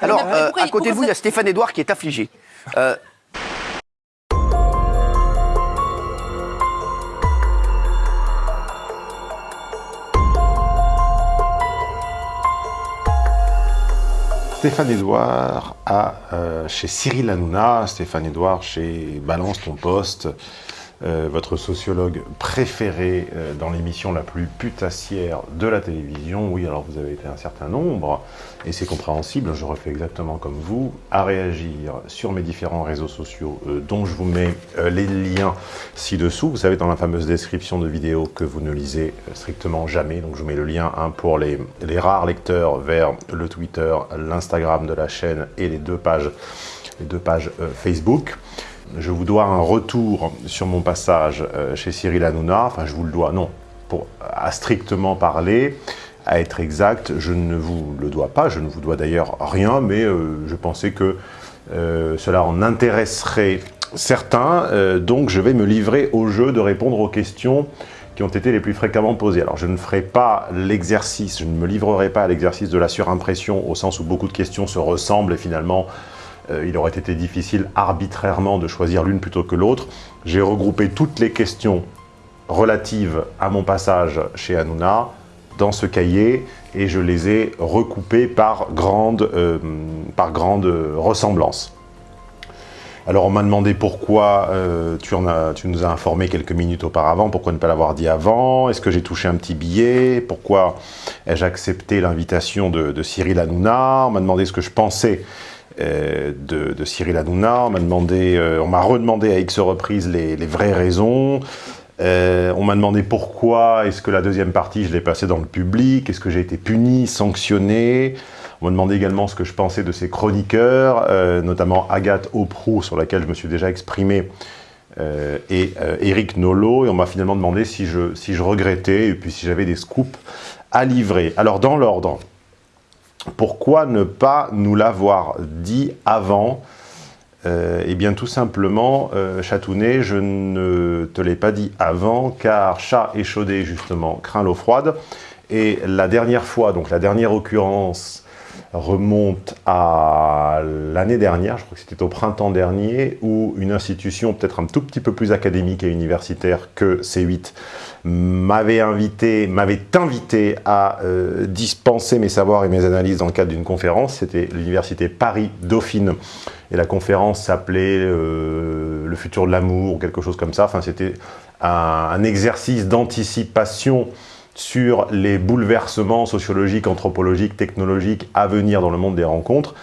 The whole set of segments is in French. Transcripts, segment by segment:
Alors, Mais euh, pourquoi à côté de vous, il y a Stéphane Edouard qui est affligé. Euh, Stéphane Edouard à, euh, chez Cyril Hanouna, Stéphane Edouard chez Balance ton poste, euh, votre sociologue préféré euh, dans l'émission la plus putassière de la télévision. Oui, alors vous avez été un certain nombre, et c'est compréhensible, je refais exactement comme vous, à réagir sur mes différents réseaux sociaux, euh, dont je vous mets les liens ci-dessous. Vous savez, dans la fameuse description de vidéo que vous ne lisez strictement jamais, donc je vous mets le lien hein, pour les, les rares lecteurs vers le Twitter, l'Instagram de la chaîne et les deux pages, les deux pages Facebook. Je vous dois un retour sur mon passage euh, chez Cyril Hanouna, enfin je vous le dois, non, à strictement parler, à être exact, je ne vous le dois pas, je ne vous dois d'ailleurs rien, mais euh, je pensais que euh, cela en intéresserait certains, donc je vais me livrer au jeu de répondre aux questions qui ont été les plus fréquemment posées. Alors je ne ferai pas l'exercice, je ne me livrerai pas à l'exercice de la surimpression, au sens où beaucoup de questions se ressemblent et finalement il aurait été difficile arbitrairement de choisir l'une plutôt que l'autre. J'ai regroupé toutes les questions relatives à mon passage chez Hanouna dans ce cahier et je les ai recoupées par grande, euh, ressemblance. Alors on m'a demandé pourquoi euh, tu, nous as informé quelques minutes auparavant, pourquoi ne pas l'avoir dit avant, est-ce que j'ai touché un petit billet, pourquoi ai-je accepté l'invitation de, de Cyril Hanouna, on m'a demandé ce que je pensais euh, de, de Cyril Hanouna, on m'a demandé, euh, on m'a redemandé à X reprises les, vraies raisons, euh, on m'a demandé pourquoi est-ce que la deuxième partie je l'ai passée dans le public, est-ce que j'ai été puni, sanctionné, on m'a demandé également ce que je pensais de ces chroniqueurs, euh, notamment Agathe Auproux, sur laquelle je me suis déjà exprimé, euh, et euh, Eric Nolot, et on m'a finalement demandé si je, si je regrettais, et puis si j'avais des scoops à livrer. Alors dans l'ordre, pourquoi ne pas nous l'avoir dit avant? Euh, Eh bien tout simplement, euh, Chatounet, je ne te l'ai pas dit avant, car chat échaudé justement craint l'eau froide, et la dernière fois, donc la dernière occurrence, remonte à l'année dernière, je crois que c'était au printemps dernier, où une institution peut-être un tout petit peu plus académique et universitaire que C8 m'avait invité, m'avait invité à euh, dispenser mes savoirs et mes analyses dans le cadre d'une conférence. C'était l'université Paris-Dauphine. Et la conférence s'appelait euh, Le futur de l'amour, ou quelque chose comme ça. Enfin, c'était un, un exercice d'anticipation sur les bouleversements sociologiques, anthropologiques, technologiques à venir dans le monde des rencontres.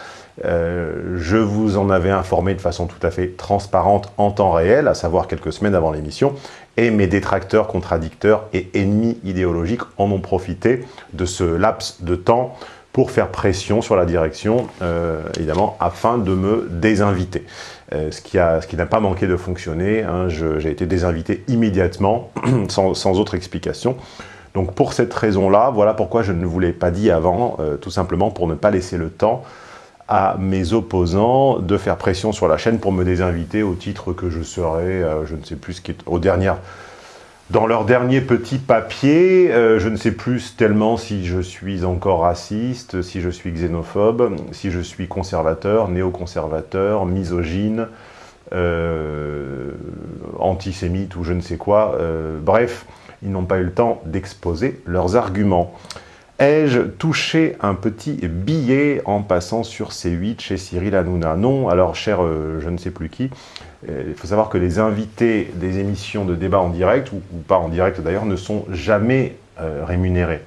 Euh, je vous en avais informé de façon tout à fait transparente en temps réel, à savoir quelques semaines avant l'émission, et mes détracteurs, contradicteurs et ennemis idéologiques en ont profité de ce laps de temps pour faire pression sur la direction, euh, évidemment, afin de me désinviter. Euh, ce qui n'a pas manqué de fonctionner, hein, j'ai été désinvité immédiatement, sans, sans autre explication. Donc pour cette raison-là, voilà pourquoi je ne vous l'ai pas dit avant, euh, tout simplement pour ne pas laisser le temps à mes opposants de faire pression sur la chaîne pour me désinviter au titre que je serais, euh, je ne sais plus ce qui est. Dans leur dernier petit papier, euh, je ne sais plus tellement si je suis encore raciste, si je suis xénophobe, si je suis conservateur, néoconservateur, misogyne, antisémite ou je ne sais quoi. bref, ils n'ont pas eu le temps d'exposer leurs arguments. Ai-je touché un petit billet en passant sur C8 chez Cyril Hanouna? Non, alors cher euh, je ne sais plus qui, euh, il faut savoir que les invités des émissions de débat en direct, ou, pas en direct d'ailleurs, ne sont jamais euh, rémunérés.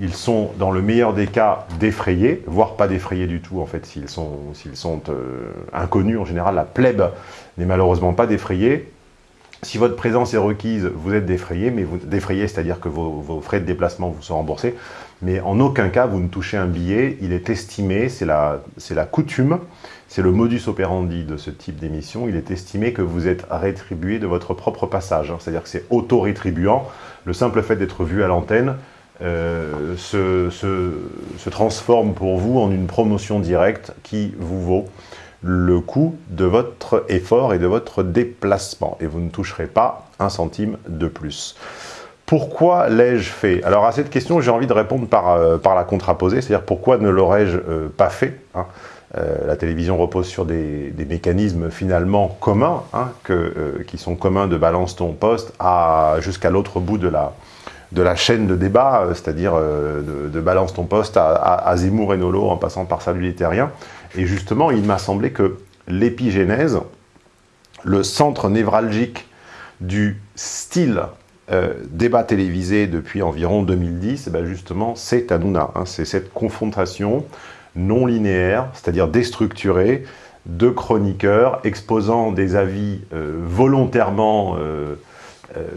Ils sont, dans le meilleur des cas, défrayés, voire pas défrayés du tout, en fait, s'ils sont, sont inconnus. En général, la plèbe n'est malheureusement pas défrayée. Si votre présence est requise, vous êtes défrayé, mais vous défrayé, c'est-à-dire que vos, frais de déplacement vous sont remboursés, mais en aucun cas vous ne touchez un billet, il est estimé, c'est la, coutume, c'est le modus operandi de ce type d'émission, il est estimé que vous êtes rétribué de votre propre passage, hein. c'est-à-dire que c'est auto-rétribuant, le simple fait d'être vu à l'antenne euh, se- se transforme pour vous en une promotion directe qui vous vaut le coût de votre effort et de votre déplacement. Et vous ne toucherez pas un centime de plus. Pourquoi l'ai-je fait? Alors à cette question, j'ai envie de répondre par, euh, la contraposée, c'est-à-dire pourquoi ne l'aurais-je euh, pas fait hein? La télévision repose sur des, mécanismes finalement communs, hein, qui sont communs de balance ton poste jusqu'à l'autre bout de la, chaîne de débat, c'est-à-dire de, balance ton poste à, Zemmour et Nolo en passant par Salut les Terriens. Et justement, il m'a semblé que l'épigénèse, le centre névralgique du style euh, débat télévisé depuis environ 2010, eh ben justement, c'est Hanouna. Hein, c'est cette confrontation non linéaire, c'est-à-dire déstructurée, de chroniqueurs exposant des avis euh, volontairement, euh,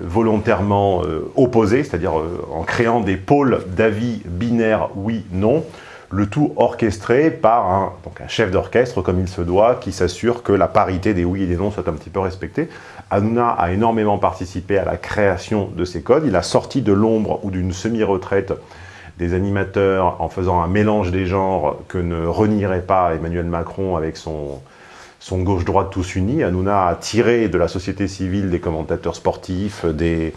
volontairement opposés, c'est-à-dire en créant des pôles d'avis binaires oui-non, le tout orchestré par un, donc un chef d'orchestre, comme il se doit, qui s'assure que la parité des oui et des non soit un petit peu respectée. Hanouna a énormément participé à la création de ces codes. Il a sorti de l'ombre ou d'une semi-retraite des animateurs en faisant un mélange des genres que ne renierait pas Emmanuel Macron avec son, son gauche-droite tous unis. Hanouna a tiré de la société civile des commentateurs sportifs, des,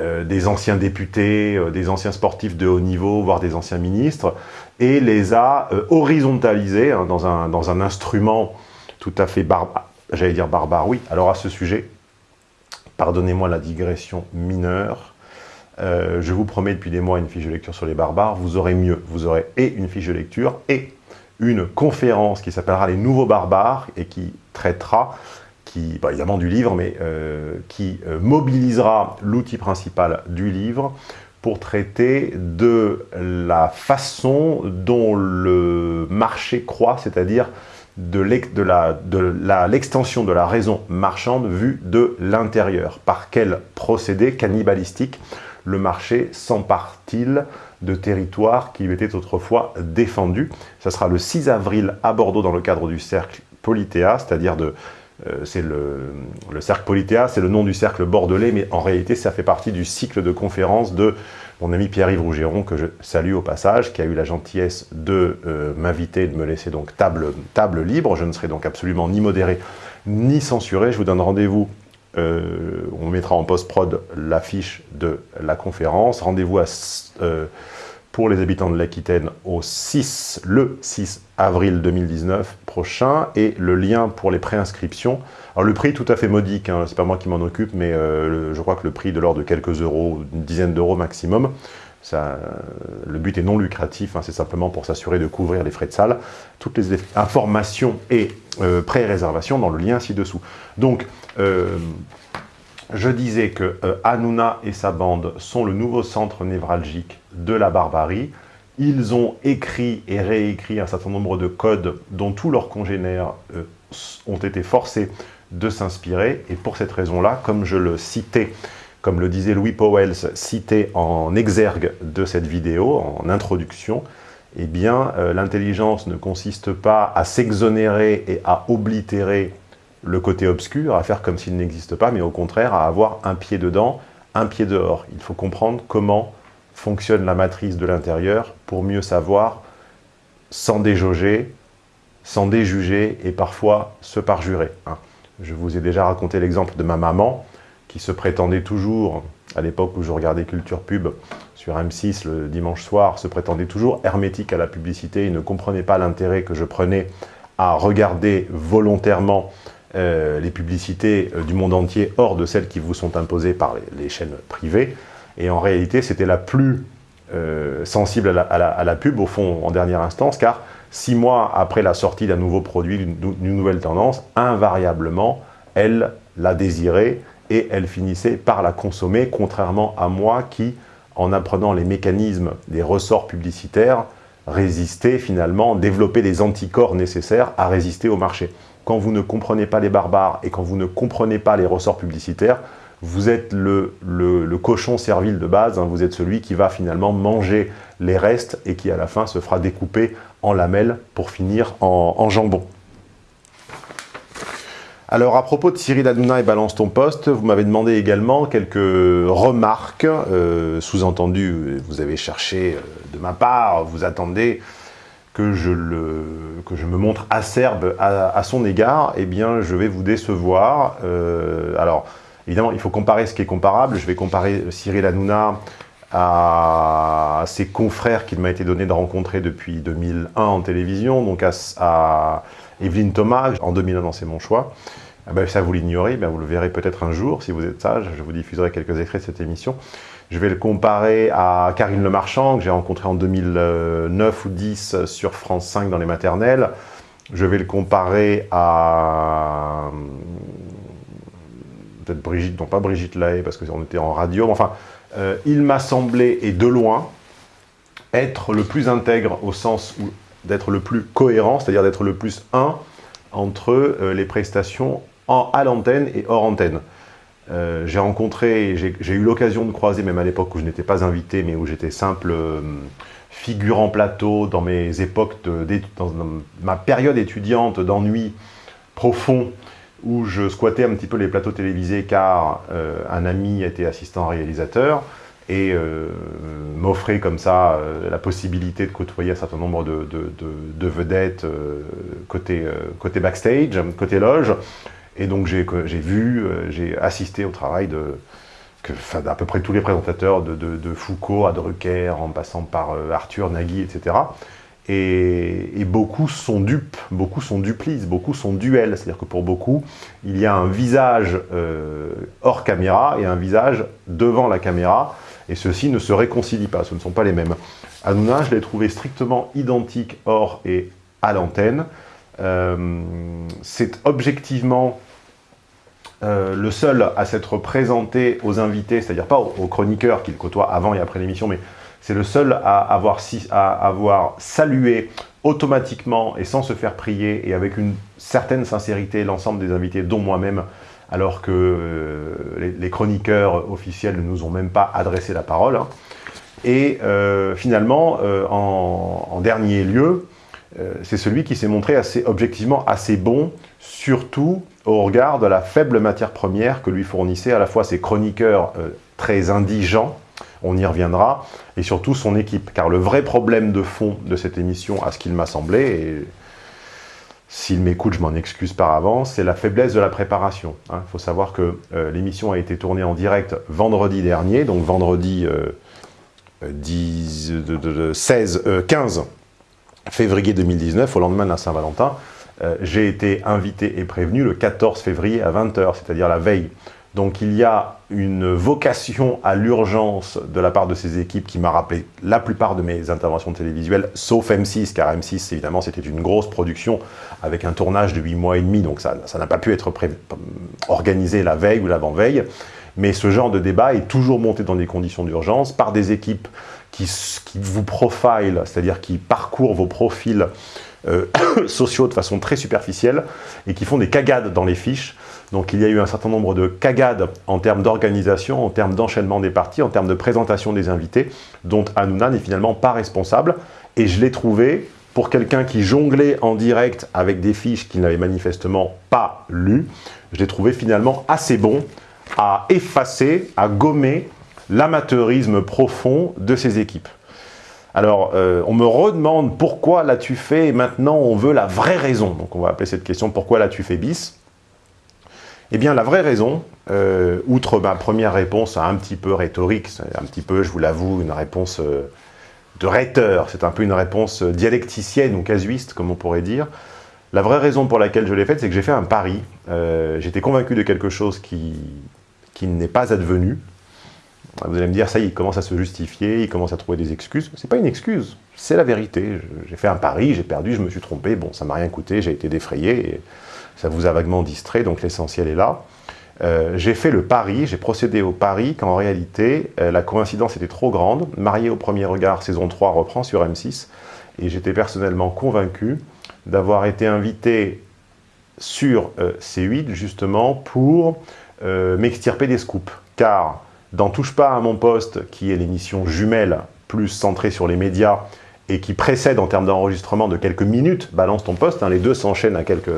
euh, des anciens députés, euh, des anciens sportifs de haut niveau, voire des anciens ministres, et les a euh, horizontalisés hein, dans, un, instrument tout à fait barbare, j'allais dire barbare, oui. Alors à ce sujet, pardonnez-moi la digression mineure, je vous promets depuis des mois une fiche de lecture sur les barbares, vous aurez mieux, vous aurez et une fiche de lecture et une conférence qui s'appellera Les Nouveaux Barbares et qui traitera qui, bah, évidemment du livre, mais euh, qui euh, mobilisera l'outil principal du livre pour traiter de la façon dont le marché croît, c'est-à-dire de l'extension de, la raison marchande vue de l'intérieur. Par quel procédé cannibalistique le marché s'empare-t-il de territoires qui lui étaient autrefois défendus? Ça sera le 6 avril à Bordeaux dans le cadre du cercle Politéa, c'est-à-dire de c'est le, cercle Politéa, c'est le nom du cercle bordelais, mais en réalité, ça fait partie du cycle de conférences de mon ami Pierre-Yves Rougeron, que je salue au passage, qui a eu la gentillesse de euh, m'inviter, de me laisser donc table, table libre. Je ne serai donc absolument ni modéré, ni censuré. Je vous donne rendez-vous, euh, on mettra en post-prod l'affiche de la conférence. Rendez-vous à pour les habitants de l'Aquitaine au 6, le 6 avril 2019 prochain et le lien pour les préinscriptions. Alors le prix tout à fait modique, hein, c'est pas moi qui m'en occupe, mais euh, je crois que le prix de l'ordre de quelques euros, une dizaine d'euros maximum. Ça, le but est non lucratif, hein, c'est simplement pour s'assurer de couvrir les frais de salle. Toutes les informations et euh, pré-réservations dans le lien ci-dessous. Donc, euh, je disais que euh, Hanouna et sa bande sont le nouveau centre névralgique de la barbarie. Ils ont écrit et réécrit un certain nombre de codes dont tous leurs congénères euh, ont été forcés de s'inspirer. Et pour cette raison-là, comme je le citais, comme le disait Louis Powell, cité en exergue de cette vidéo, en introduction, eh bien, euh, l'intelligence ne consiste pas à s'exonérer et à oblitérer le côté obscur, à faire comme s'il n'existe pas, mais au contraire à avoir un pied dedans, un pied dehors. Il faut comprendre comment fonctionne la matrice de l'intérieur pour mieux savoir sans déjauger, sans déjuger et parfois se parjurer. Hein. Je vous ai déjà raconté l'exemple de ma maman qui se prétendait toujours, à l'époque où je regardais Culture Pub sur M6 le dimanche soir, se prétendait toujours hermétique à la publicité et ne comprenait pas l'intérêt que je prenais à regarder volontairement euh, les publicités euh, du monde entier hors de celles qui vous sont imposées par les, chaînes privées. Et en réalité, c'était la plus euh, sensible à la, pub, au fond, en dernière instance, car six mois après la sortie d'un nouveau produit, d'une nouvelle tendance, invariablement, elle la désirait et elle finissait par la consommer, contrairement à moi qui, en apprenant les mécanismes des ressorts publicitaires, résistait finalement, développait les anticorps nécessaires à résister au marché. Quand vous ne comprenez pas les barbares et quand vous ne comprenez pas les ressorts publicitaires, vous êtes le, cochon servile de base, hein. vous êtes celui qui va finalement manger les restes et qui à la fin se fera découper en lamelles pour finir en, jambon. Alors à propos de Cyril Hanouna et Balance ton poste, vous m'avez demandé également quelques remarques, euh, sous-entendu, vous avez cherché euh, de ma part, vous attendez que je, le, que je me montre acerbe à, son égard, eh bien, je vais vous décevoir. Euh, alors, évidemment, il faut comparer ce qui est comparable. Je vais comparer Cyril Hanouna à ses confrères qu'il m'a été donné de rencontrer depuis 2001 en télévision, donc à, Evelyne Thomas, en 2001 dans C'est mon choix. Ah ben, ça, vous l'ignorez, ben, vous le verrez peut-être un jour, si vous êtes sage, je vous diffuserai quelques extraits de cette émission. Je vais le comparer à Karine Le Marchand, que j'ai rencontré en 2009 ou 10 sur France 5 dans les maternelles. Je vais le comparer à... peut-être Brigitte, non pas Brigitte Lahaye, parce qu'on était en radio, enfin, euh, il m'a semblé, et de loin, être le plus intègre au sens d'être le plus cohérent, c'est-à-dire d'être le plus un entre euh, les prestations en, à l'antenne et hors antenne. Euh, j'ai rencontré, j'ai eu l'occasion de croiser, même à l'époque où je n'étais pas invité, mais où j'étais simple figurant plateau dans mes époques, dans ma période étudiante d'ennui profond, où je squattais un petit peu les plateaux télévisés car euh, un ami était assistant réalisateur et euh, m'offrait comme ça euh, la possibilité de côtoyer un certain nombre de, vedettes côté, côté backstage, côté loge. Et donc j'ai vu, j'ai assisté au travail de d'à peu près tous les présentateurs de, Foucault à Drucker, en passant par Arthur, Nagui, etc. Et, beaucoup sont dupes, beaucoup sont duplices, beaucoup sont duels. C'est-à-dire que pour beaucoup, il y a un visage euh, hors caméra et un visage devant la caméra, et ceux-ci ne se réconcilient pas, ce ne sont pas les mêmes. Hanouna, je l'ai trouvé strictement identique hors et à l'antenne. Euh, c'est objectivement euh, le seul à s'être présenté aux invités, c'est-à-dire pas aux, aux chroniqueurs qu'il côtoie avant et après l'émission, mais c'est le seul à avoir, salué automatiquement et sans se faire prier et avec une certaine sincérité l'ensemble des invités, dont moi-même, alors que euh, les, chroniqueurs officiels ne nous ont même pas adressé la parole. Hein. Et euh, finalement, euh, en, dernier lieu, c'est celui qui s'est montré assez, objectivement assez bon, surtout au regard de la faible matière première que lui fournissaient à la fois ses chroniqueurs très indigents, on y reviendra, et surtout son équipe. Car le vrai problème de fond de cette émission, à ce qu'il m'a semblé, et s'il m'écoute, je m'en excuse par avance, c'est la faiblesse de la préparation. Il hein. faut savoir que euh, l'émission a été tournée en direct vendredi dernier, donc vendredi 10, de, 16, 15 février 2019, au lendemain de la Saint-Valentin. Euh, j'ai été invité et prévenu le 14 février à 20h, c'est-à-dire la veille donc il y a une vocation à l'urgence de la part de ces équipes qui m'a rappelé la plupart de mes interventions télévisuelles, sauf M6, car M6, évidemment, c'était une grosse production avec un tournage de 8 mois et demi, donc ça n'a pas pu être organisé la veille ou l'avant-veille. Mais ce genre de débat est toujours monté dans des conditions d'urgence par des équipes qui, vous profilent, c'est-à-dire qui parcourent vos profils euh, sociaux de façon très superficielle et qui font des cagades dans les fiches donc il y a eu un certain nombre de cagades en termes d'organisation, en termes d'enchaînement des parties, en termes de présentation des invités, dont Hanouna n'est finalement pas responsable. Et je l'ai trouvé, pour quelqu'un qui jonglait en direct avec des fiches qu'il n'avait manifestement pas lues, je l'ai trouvé finalement assez bon à effacer, à gommer l'amateurisme profond de ses équipes. Alors, euh, on me redemande pourquoi l'as-tu fait et maintenant on veut la vraie raison? Donc on va appeler cette question « Pourquoi l'as-tu fait bis ?» Eh bien, la vraie raison, euh, outre ma première réponse un petit peu rhétorique, un petit peu, je vous l'avoue, une réponse euh, de rhéteur, c'est un peu une réponse dialecticienne ou casuiste, comme on pourrait dire. La vraie raison pour laquelle je l'ai faite, c'est que j'ai fait un pari. Euh, j'étais convaincu de quelque chose qui, qui n'est pas advenu. Vous allez me dire, ça y est, il commence à se justifier, il commence à trouver des excuses. C'est pas une excuse, c'est la vérité. J'ai fait un pari, j'ai perdu, je me suis trompé, bon, ça m'a rien coûté, j'ai été défrayé. Ça vous a vaguement distrait, donc l'essentiel est là. Euh, j'ai fait le pari, j'ai procédé au pari qu'en réalité, euh, la coïncidence était trop grande. Marié au premier regard, saison 3 reprend sur M6, et j'étais personnellement convaincu d'avoir été invité sur euh, C8 justement pour m'extirper des scoops. Car dans Touche pas à mon poste, qui est l'émission jumelle plus centrée sur les médias, et qui précède en termes d'enregistrement de quelques minutes, balance ton poste, hein, les deux s'enchaînent à quelques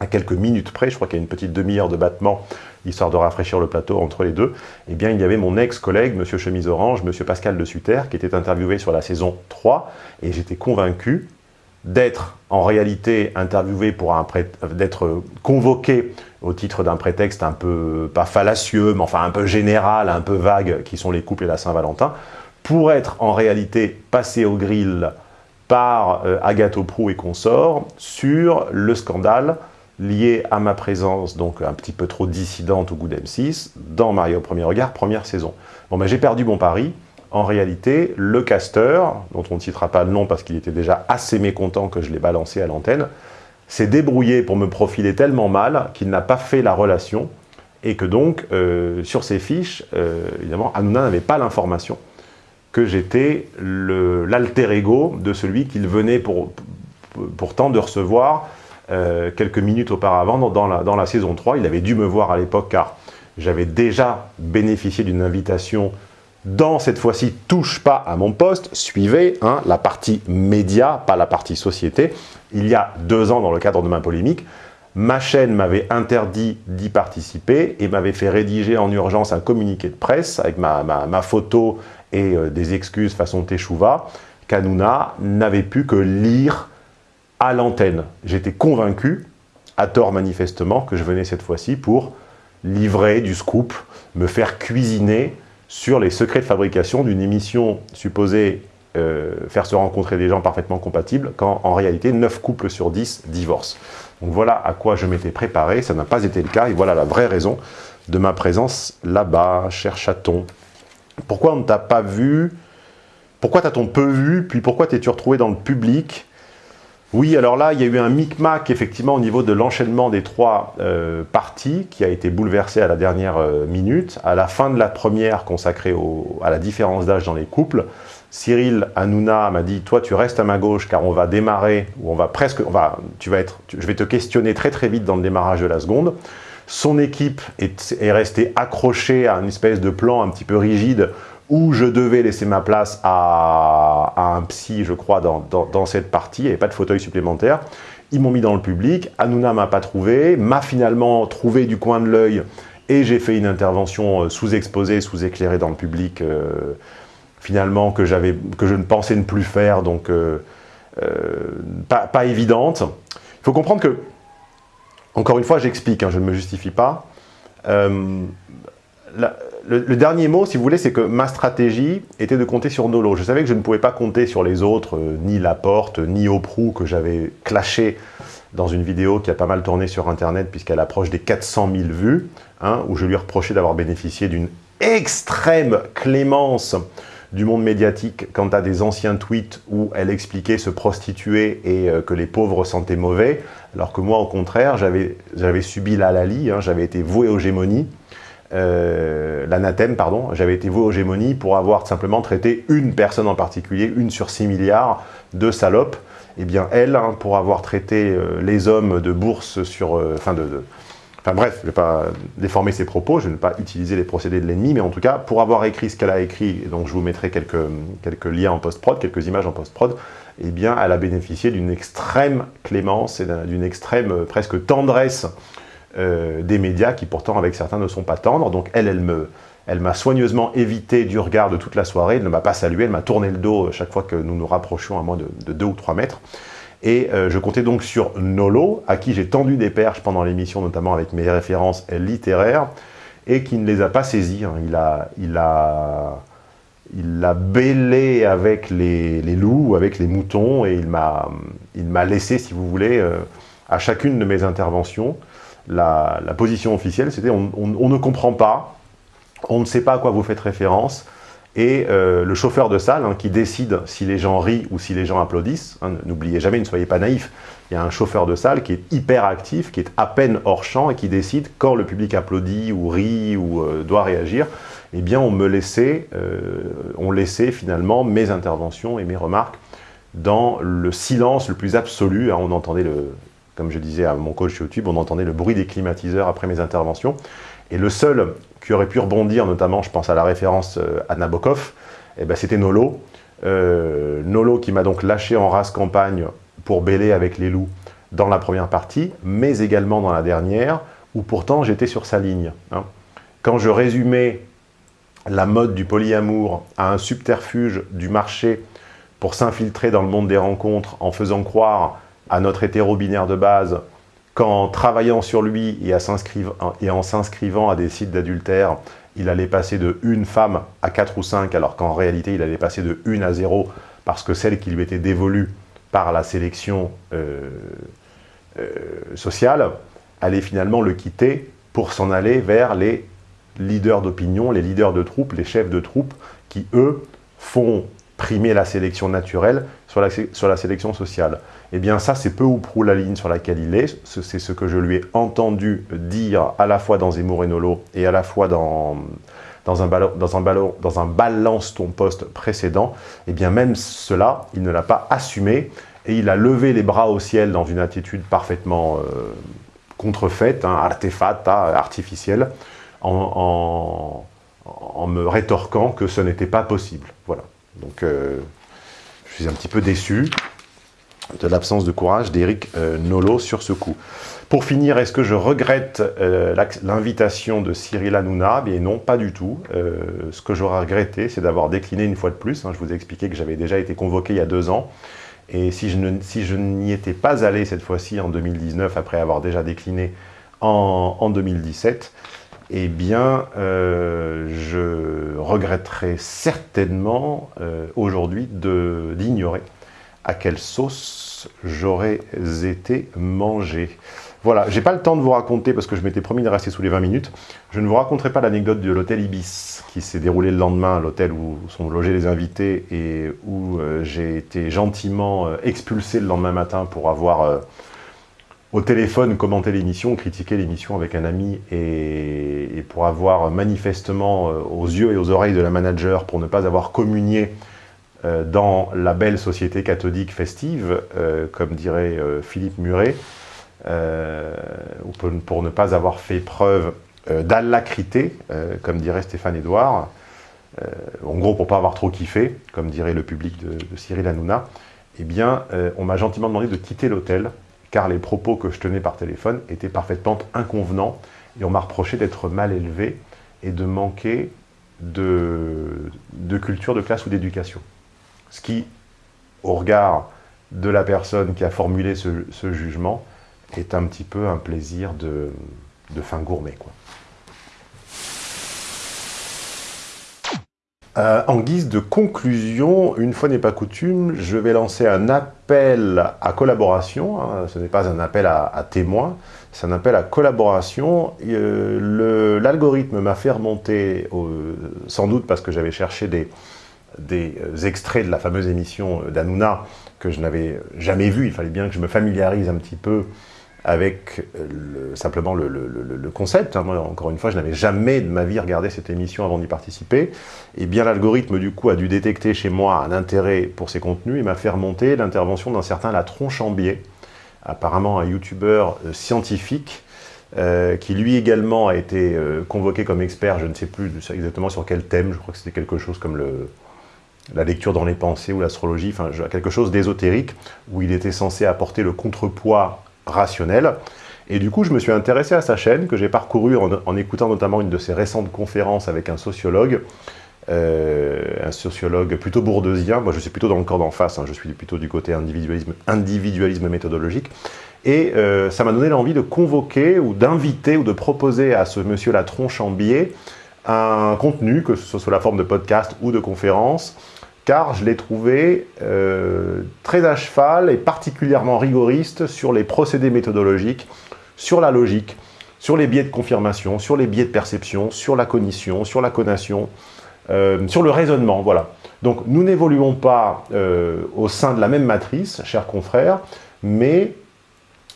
à quelques minutes près, je crois qu'il y a une petite demi-heure de battement, histoire de rafraîchir le plateau entre les deux, eh bien il y avait mon ex-collègue, Monsieur Chemise Orange, Monsieur Pascal de Sutter, qui était interviewé sur la saison 3, et j'étais convaincu d'être en réalité interviewé pour un d'être convoqué au titre d'un prétexte un peu, pas fallacieux, mais enfin un peu général, un peu vague, qui sont les couples et la Saint-Valentin, pour être en réalité passé au grill par euh, Agathe Prou et consorts sur le scandale lié à ma présence, donc un petit peu trop dissidente au goût d'M6, dans Mario au premier regard, première saison. Bon, ben j'ai perdu mon pari. En réalité, le casteur, dont on ne citera pas le nom parce qu'il était déjà assez mécontent que je l'ai balancé à l'antenne, s'est débrouillé pour me profiler tellement mal qu'il n'a pas fait la relation et que donc, euh, sur ses fiches, euh, évidemment, Hanouna n'avait pas l'information que j'étais l'alter ego de celui qu'il venait pour, pourtant de recevoir euh, quelques minutes auparavant dans, la, saison 3. Il avait dû me voir à l'époque car j'avais déjà bénéficié d'une invitation dans cette fois-ci « Touche pas à mon poste », suivez hein, la partie média, pas la partie société. Il y a deux ans, dans le cadre de ma polémique, ma chaîne m'avait interdit d'y participer et m'avait fait rédiger en urgence un communiqué de presse avec ma, photo et euh, des excuses façon Teshuva qu'Anouna n'avait pu que lire à l'antenne. J'étais convaincu, à tort manifestement, que je venais cette fois-ci pour livrer du scoop, me faire cuisiner sur les secrets de fabrication d'une émission supposée euh, faire se rencontrer des gens parfaitement compatibles, quand en réalité 9 couples sur 10 divorcent. Donc voilà à quoi je m'étais préparé, ça n'a pas été le cas, et voilà la vraie raison de ma présence là-bas, cher chaton. Pourquoi on ne t'a pas vu? Pourquoi t'as-t-on peu vu? Puis pourquoi t'es-tu retrouvé dans le public? Oui, alors là, il y a eu un micmac effectivement au niveau de l'enchaînement des trois euh, parties qui a été bouleversé à la dernière euh, minute. À la fin de la première consacrée à la différence d'âge dans les couples, Cyril Hanouna m'a dit « Toi, tu restes à ma gauche car on va démarrer, ou on va presque, on va, tu vas être, je vais te questionner très très vite dans le démarrage de la seconde. » Son équipe est, est restée accrochée à une espèce de plan un petit peu rigide où je devais laisser ma place à, un psy, je crois, dans, cette partie, il n'y avait pas de fauteuil supplémentaire. Ils m'ont mis dans le public, Hanouna m'a pas trouvé, m'a finalement trouvé du coin de l'œil et j'ai fait une intervention euh, sous-exposée, sous-éclairée dans le public, euh, finalement, que, que je ne pensais ne plus faire, donc euh, pas, évidente. Il faut comprendre que, encore une fois, j'explique, hein, je ne me justifie pas, le, dernier mot, si vous voulez, c'est que ma stratégie était de compter sur Nolo. Je savais que je ne pouvais pas compter sur les autres, euh, ni Laporte, ni Oprou, que j'avais clashé dans une vidéo qui a pas mal tourné sur Internet, puisqu'elle approche des 400 000 vues, hein, où je lui reprochais d'avoir bénéficié d'une extrême clémence du monde médiatique quant à des anciens tweets où elle expliquait se prostituer et euh, que les pauvres sentaient mauvais, alors que moi, au contraire, j'avais subi la Lali, hein, j'avais été voué aux gémonies, euh, l'anathème, pardon, j'avais été voué aux gémonies pour avoir simplement traité une personne en particulier, une sur 6 milliards de salopes. Eh bien elle, hein, pour avoir traité euh, les hommes de bourse sur... Euh, enfin, de, bref, je ne vais pas déformer ses propos, je ne vais pas utiliser les procédés de l'ennemi, mais en tout cas, pour avoir écrit ce qu'elle a écrit, et donc je vous mettrai quelques, quelques liens en post-prod, quelques images en post-prod, eh bien, elle a bénéficié d'une extrême clémence et d'une extrême presque tendresse euh, des médias qui pourtant avec certains ne sont pas tendres. Donc elle, elle me, elle m'a soigneusement évité du regard de toute la soirée, elle ne m'a pas salué, elle m'a tourné le dos chaque fois que nous nous rapprochions à moins de, 2 ou 3 mètres. Et euh, je comptais donc sur Nolo, à qui j'ai tendu des perches pendant l'émission, notamment avec mes références littéraires, et qui ne les a pas saisies. Hein. Il a... Il a il l'a bêlé avec les, loups ou avec les moutons et il m'a laissé, si vous voulez, euh, à chacune de mes interventions, la, position officielle, c'était on, ne comprend pas, on ne sait pas à quoi vous faites référence, et euh, le chauffeur de salle hein, qui décide si les gens rient ou si les gens applaudissent, hein, n'oubliez jamais, ne soyez pas naïfs, il y a un chauffeur de salle qui est hyper actif, qui est à peine hors champ et qui décide quand le public applaudit ou rit ou euh, doit réagir, eh bien on me laissait, euh, on laissait finalement mes interventions et mes remarques dans le silence le plus absolu, hein, on entendait le, comme je disais à mon coach YouTube, on entendait le bruit des climatiseurs après mes interventions. Et le seul qui aurait pu rebondir, notamment, je pense à la référence euh, à Nabokov, eh ben, c'était Nolo. Euh, Nolo qui m'a donc lâché en race campagne pour bêler avec les loups dans la première partie, mais également dans la dernière, où pourtant j'étais sur sa ligne. Hein. Quand je résumais la mode du polyamour à un subterfuge du marché pour s'infiltrer dans le monde des rencontres en faisant croire à notre hétéro-binaire de base qu'en travaillant sur lui et, en s'inscrivant à des sites d'adultère, il allait passer de une femme à quatre ou cinq, alors qu'en réalité, il allait passer de une à zéro, parce que celle qui lui était dévolue par la sélection euh, euh, sociale allait finalement le quitter pour s'en aller vers les leaders d'opinion, les leaders de troupes, les chefs de troupes, qui, eux, font primer la sélection naturelle sur la, sur la sélection sociale. Eh bien ça, c'est peu ou prou la ligne sur laquelle il est. C'est ce que je lui ai entendu dire à la fois dans Zemmour et Nolo et à la fois dans, dans, un, dans, un, dans un balance ton poste précédent. Eh bien même cela, il ne l'a pas assumé et il a levé les bras au ciel dans une attitude parfaitement euh, contrefaite, hein, artefact, artificielle, en, en, me rétorquant que ce n'était pas possible. Voilà. Donc, euh, je suis un petit peu déçu de l'absence de courage d'Éric euh, Nolo sur ce coup. Pour finir, est-ce que je regrette euh, l'invitation de Cyril Hanouna? Bien non, pas du tout. ce que j'aurais regretté, c'est d'avoir décliné une fois de plus. Hein. je vous ai expliqué que j'avais déjà été convoqué il y a deux ans. Et si je n'y étais pas allé cette fois-ci en 2019, après avoir déjà décliné en 2017, eh bien, euh, je regretterais certainement euh, aujourd'hui d'ignorer à quelle sauce j'aurais été mangé. Voilà, j'ai pas le temps de vous raconter, parce que je m'étais promis de rester sous les 20 minutes, je ne vous raconterai pas l'anecdote de l'hôtel Ibis, qui s'est déroulé le lendemain, l'hôtel où sont logés les invités, et où euh, j'ai été gentiment expulsé le lendemain matin pour avoir au téléphone commenter l'émission, critiquer l'émission avec un ami et, pour avoir manifestement euh, aux yeux et aux oreilles de la manager pour ne pas avoir communié euh, dans la belle société catholique festive, euh, comme dirait Philippe Muret, ou pour, ne pas avoir fait preuve d'allacrité, comme dirait Stéphane Edouard, en gros pour ne pas avoir trop kiffé, comme dirait le public de, de Cyril Hanouna, eh bien, on m'a gentiment demandé de quitter l'hôtel car les propos que je tenais par téléphone étaient parfaitement inconvenants et on m'a reproché d'être mal élevé et de manquer de, culture de classe ou d'éducation. Ce qui, au regard de la personne qui a formulé ce, jugement, est un petit peu un plaisir de, de fin gourmet. Quoi. Euh, en guise de conclusion, une fois n'est pas coutume, je vais lancer un appel à collaboration. Hein. ce n'est pas un appel à, témoins, c'est un appel à collaboration. Euh, l'algorithme m'a fait remonter, sans doute parce que j'avais cherché des, des euh, extraits de la fameuse émission d'Anouna que je n'avais jamais vu. Il fallait bien que je me familiarise un petit peu avec simplement le, concept. Hein. Moi, encore une fois, je n'avais jamais de ma vie regardé cette émission avant d'y participer. Et bien l'algorithme, du coup, a dû détecter chez moi un intérêt pour ces contenus et m'a fait remonter l'intervention d'un certain Latron Chambier, apparemment un youtubeur euh, scientifique, euh, qui lui également a été euh, convoqué comme expert, je ne sais plus exactement sur quel thème, je crois que c'était quelque chose comme la lecture dans les pensées ou l'astrologie, enfin quelque chose d'ésotérique, où il était censé apporter le contrepoids rationnel. Et du coup, je me suis intéressé à sa chaîne, que j'ai parcouru en, écoutant notamment une de ses récentes conférences avec un sociologue, euh, un sociologue plutôt bourdeusien, moi je suis plutôt dans le corps d'en face, hein. je suis plutôt du côté individualisme, méthodologique, et euh, ça m'a donné l'envie de convoquer ou d'inviter ou de proposer à ce monsieur Latron Chambier un contenu, que ce soit sous la forme de podcast ou de conférence, car je l'ai trouvé euh, très à cheval et particulièrement rigoriste sur les procédés méthodologiques, sur la logique, sur les biais de confirmation, sur les biais de perception, sur la cognition, sur la conation, euh, sur le raisonnement, voilà. Donc nous n'évoluons pas euh, au sein de la même matrice, chers confrères, mais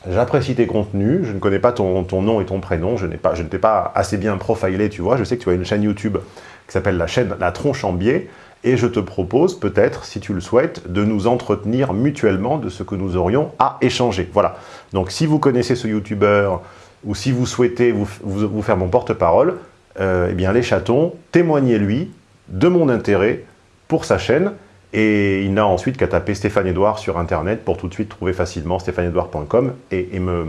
j'apprécie tes contenus, je ne connais pas ton, nom et ton prénom, je, pas, je ne t'ai pas assez bien profilé, tu vois, je sais que tu as une chaîne YouTube qui s'appelle la chaîne La Tronche en Biais, et je te propose peut-être, si tu le souhaites, de nous entretenir mutuellement de ce que nous aurions à échanger. Voilà. Donc si vous connaissez ce youtubeur ou si vous souhaitez vous, faire mon porte-parole, euh, eh bien les chatons, témoignez-lui de mon intérêt pour sa chaîne et il n'a ensuite qu'à taper Stéphane Edouard sur internet pour tout de suite trouver facilement stéphaneedouard.com et, et me,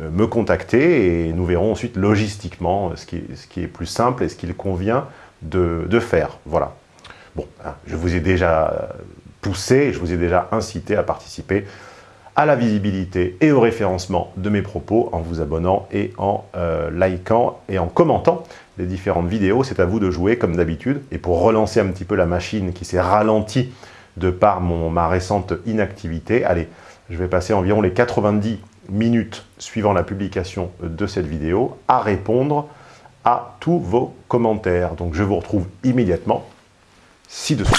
euh, me contacter et nous verrons ensuite logistiquement ce qui, ce qui est plus simple et ce qu'il convient de, de faire. Voilà. Bon, hein, je vous ai déjà poussé, je vous ai déjà incité à participer à la visibilité et au référencement de mes propos en vous abonnant et en euh, likant et en commentant les différentes vidéos. C'est à vous de jouer comme d'habitude. Et pour relancer un petit peu la machine qui s'est ralentie de par mon, ma récente inactivité, allez, je vais passer environ les 90 minutes suivant la publication de cette vidéo à répondre à tous vos commentaires. Donc je vous retrouve immédiatement ci-dessous.